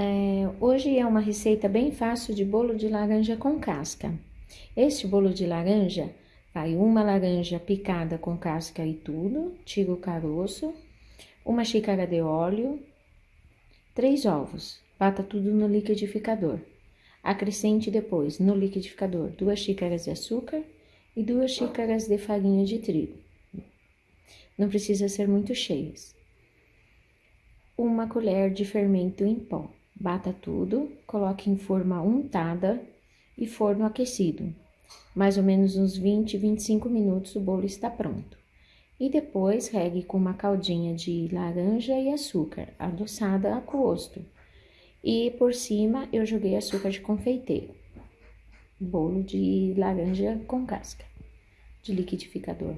É, hoje é uma receita bem fácil de bolo de laranja com casca. Este bolo de laranja vai uma laranja picada com casca e tudo, tira o caroço, uma xícara de óleo, três ovos, bata tudo no liquidificador. Acrescente depois no liquidificador duas xícaras de açúcar e duas xícaras de farinha de trigo. Não precisa ser muito cheias. Uma colher de fermento em pó. Bata tudo, coloque em forma untada e forno aquecido. Mais ou menos uns 20, 25 minutos o bolo está pronto. E depois regue com uma caldinha de laranja e açúcar, adoçada a gosto. E por cima eu joguei açúcar de confeiteiro. Bolo de laranja com casca, de liquidificador.